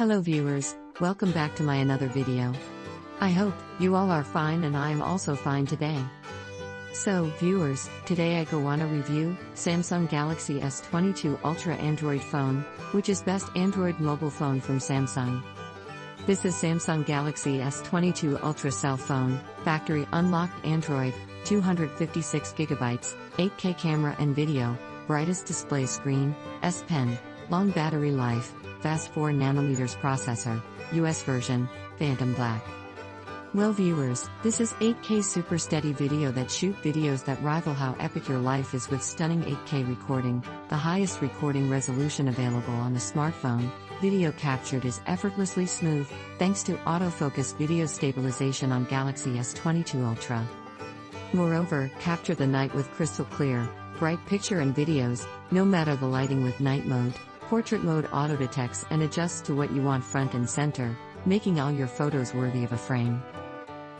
Hello viewers, welcome back to my another video. I hope you all are fine and I am also fine today. So, viewers, today I go on a review Samsung Galaxy S22 Ultra Android phone, which is best Android mobile phone from Samsung. This is Samsung Galaxy S22 Ultra cell phone, factory unlocked Android, 256GB, 8K camera and video, brightest display screen, S Pen, long battery life, fast 4 nanometers processor, US version, Phantom Black. Well viewers, this is 8K super steady video that shoot videos that rival how epic your life is with stunning 8K recording, the highest recording resolution available on the smartphone. Video captured is effortlessly smooth, thanks to autofocus video stabilization on Galaxy S22 Ultra. Moreover, capture the night with crystal clear, bright picture and videos, no matter the lighting with night mode, portrait mode auto detects and adjusts to what you want front and center, making all your photos worthy of a frame.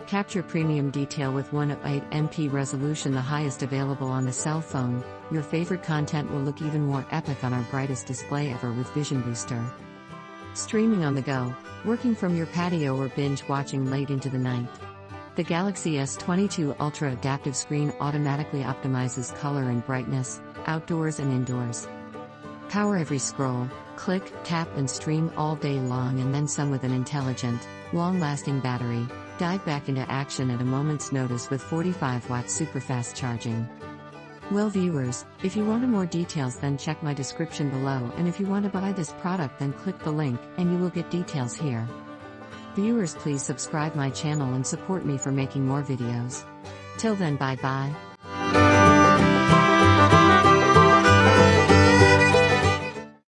Capture premium detail with 108MP resolution, the highest available on the cell phone. Your favorite content will look even more epic on our brightest display ever with Vision Booster. Streaming on the go, working from your patio or binge watching late into the night. The Galaxy S22 Ultra Adaptive Screen automatically optimizes color and brightness, outdoors and indoors. Power every scroll, click, tap, and stream all day long, and then some with an intelligent, long lasting battery. Dive back into action at a moment's notice with 45 watt super fast charging. Well, viewers, if you want more details, then check my description below, and if you want to buy this product, then click the link, and you will get details here. Viewers, please subscribe my channel and support me for making more videos. Till then, bye bye.